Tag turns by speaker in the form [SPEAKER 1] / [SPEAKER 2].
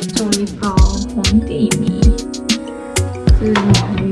[SPEAKER 1] 做一包皇帝米，这里还